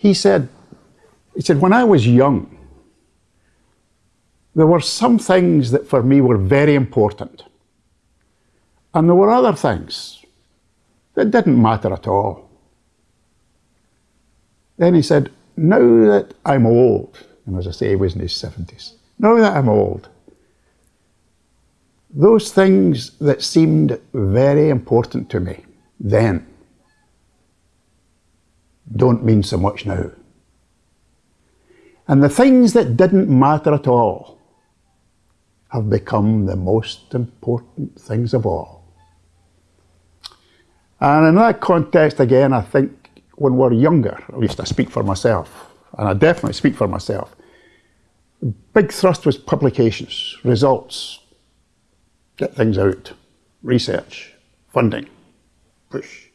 He said, he said, when I was young, there were some things that for me were very important. And there were other things that didn't matter at all. Then he said, now that I'm old, and as I say, he was in his 70s, now that I'm old, those things that seemed very important to me then don't mean so much now. And the things that didn't matter at all have become the most important things of all. And in that context, again, I think when we're younger, at least I speak for myself, and I definitely speak for myself, big thrust was publications, results, get things out, research, funding, push.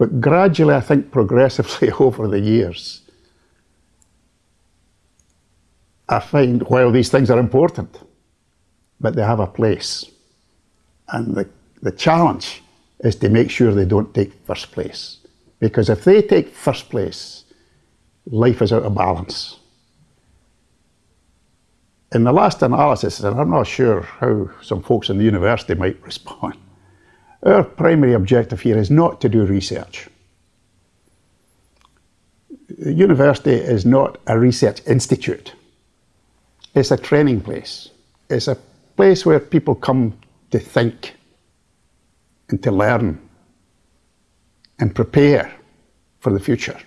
But gradually, I think progressively over the years, I find while these things are important, but they have a place. And the, the challenge is to make sure they don't take first place. Because if they take first place, life is out of balance. In the last analysis, and I'm not sure how some folks in the university might respond, our primary objective here is not to do research. The university is not a research institute. It's a training place. It's a place where people come to think and to learn and prepare for the future.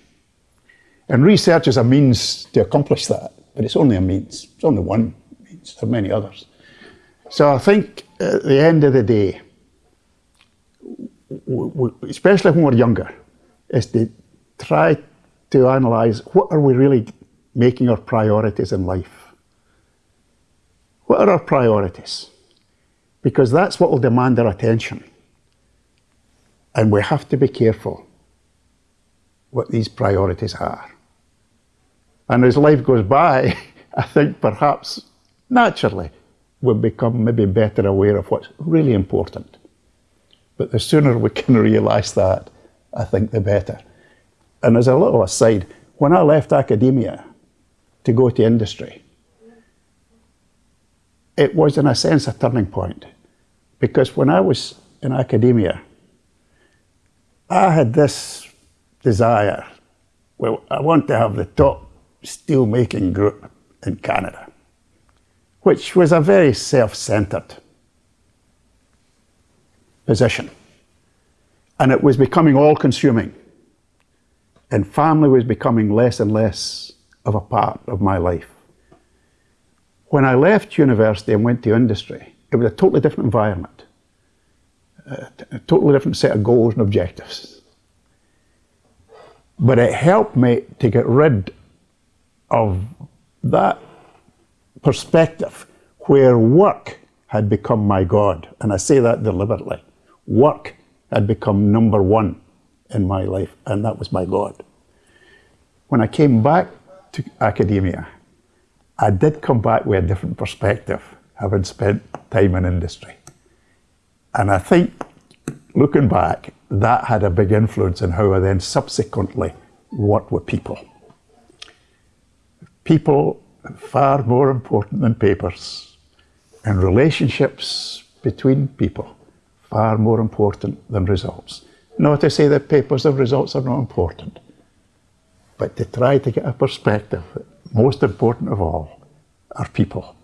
And research is a means to accomplish that, but it's only a means. It's only one means. There are many others. So I think at the end of the day, especially when we're younger, is to try to analyse what are we really making our priorities in life. What are our priorities? Because that's what will demand our attention. And we have to be careful what these priorities are. And as life goes by, I think perhaps naturally we'll become maybe better aware of what's really important. But the sooner we can realise that, I think the better. And as a little aside, when I left academia to go to industry, it was in a sense a turning point. Because when I was in academia, I had this desire, well, I want to have the top steel making group in Canada, which was a very self-centered position. And it was becoming all consuming. And family was becoming less and less of a part of my life. When I left university and went to industry, it was a totally different environment, a totally different set of goals and objectives. But it helped me to get rid of that perspective where work had become my God. And I say that deliberately. Work had become number one in my life, and that was my God. When I came back to academia, I did come back with a different perspective, having spent time in industry. And I think, looking back, that had a big influence in how I then subsequently worked with people. People far more important than papers, and relationships between people far more important than results. Not to say that papers and results are not important, but to try to get a perspective that most important of all are people.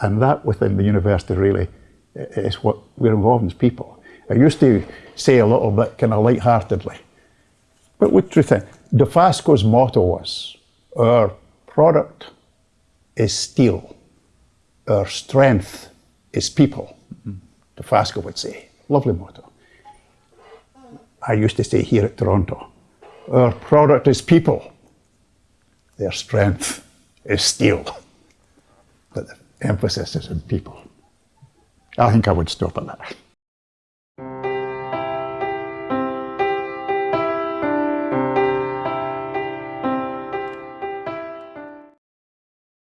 And that within the university really is what we're involved in as people. I used to say a little bit kind of light-heartedly, but with truth in, Dofasco's motto was, our product is steel, our strength is people, mm -hmm. Dofasco would say. Lovely motto. I used to say here at Toronto, our product is people, their strength is steel. But the emphasis is in people. I think I would stop at that.